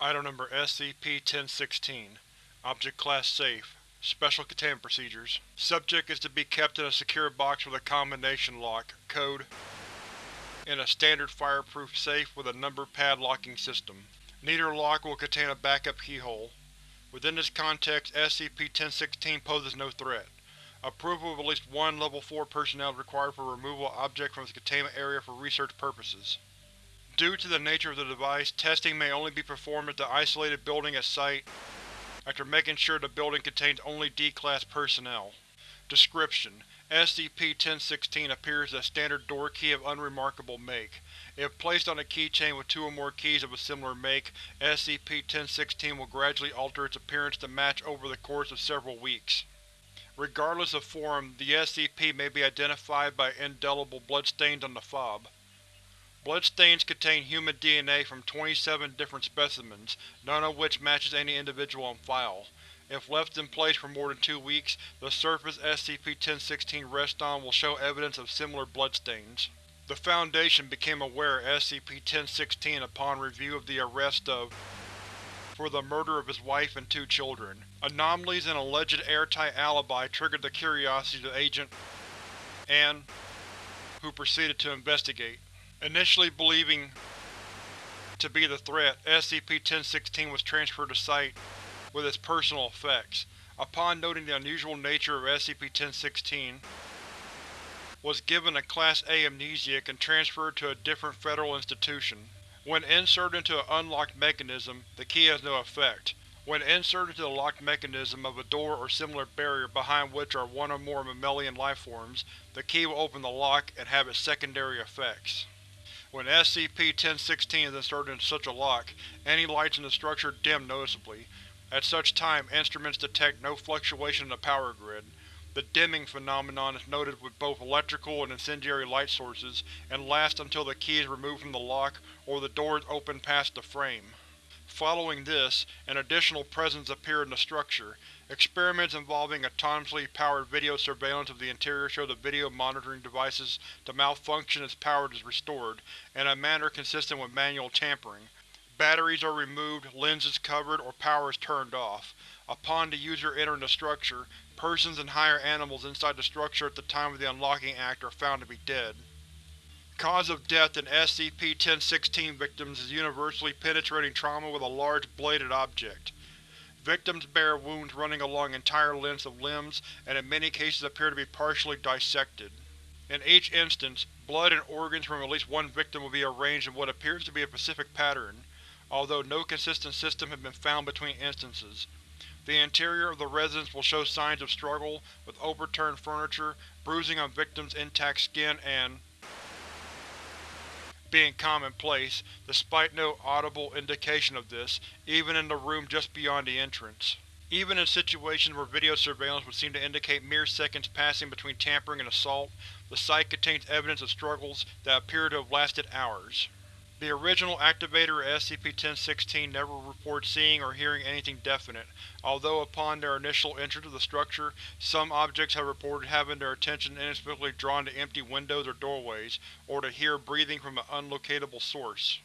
Item number SCP-1016 Object Class Safe Special Containment Procedures Subject is to be kept in a secure box with a combination lock, code, in a standard fireproof safe with a number pad locking system. Neither lock will contain a backup keyhole. Within this context, SCP-1016 poses no threat. Approval of at least one Level 4 personnel is required for removal of object from its containment area for research purposes. Due to the nature of the device, testing may only be performed at the isolated building at site after making sure the building contains only D-Class personnel. Description: SCP-1016 appears as a standard door key of unremarkable make. If placed on a keychain with two or more keys of a similar make, SCP-1016 will gradually alter its appearance to match over the course of several weeks. Regardless of form, the SCP may be identified by indelible bloodstains on the fob. Bloodstains contain human DNA from 27 different specimens, none of which matches any individual on file. If left in place for more than two weeks, the surface SCP-1016 rests on will show evidence of similar bloodstains. The Foundation became aware of SCP-1016 upon review of the arrest of for the murder of his wife and two children. Anomalies in alleged airtight alibi triggered the curiosity of Agent Ann, who proceeded to investigate. Initially believing to be the threat, SCP-1016 was transferred to Site with its personal effects. Upon noting the unusual nature of SCP-1016, was given a Class A amnesiac and transferred to a different federal institution. When inserted into an unlocked mechanism, the key has no effect. When inserted into the locked mechanism of a door or similar barrier behind which are one or more mammalian lifeforms, the key will open the lock and have its secondary effects. When SCP-1016 is inserted into such a lock, any lights in the structure dim noticeably. At such time, instruments detect no fluctuation in the power grid. The dimming phenomenon is noted with both electrical and incendiary light sources, and lasts until the key is removed from the lock or the door is opened past the frame. Following this, an additional presence appeared in the structure, Experiments involving autonomously powered video surveillance of the interior show the video monitoring devices to malfunction as power is restored, in a manner consistent with manual tampering. Batteries are removed, lenses covered, or power is turned off. Upon the user entering the structure, persons and higher animals inside the structure at the time of the unlocking act are found to be dead. Cause of death in SCP-1016 victims is universally penetrating trauma with a large bladed object. Victims bear wounds running along entire lengths of limbs and in many cases appear to be partially dissected. In each instance, blood and organs from at least one victim will be arranged in what appears to be a specific pattern, although no consistent system has been found between instances. The interior of the residence will show signs of struggle, with overturned furniture, bruising on victims' intact skin, and being commonplace, despite no audible indication of this, even in the room just beyond the entrance. Even in situations where video surveillance would seem to indicate mere seconds passing between tampering and assault, the site contains evidence of struggles that appear to have lasted hours. The original activator of SCP-1016 never reports seeing or hearing anything definite, although upon their initial entry to the structure, some objects have reported having their attention inexplicably drawn to empty windows or doorways, or to hear breathing from an unlocatable source.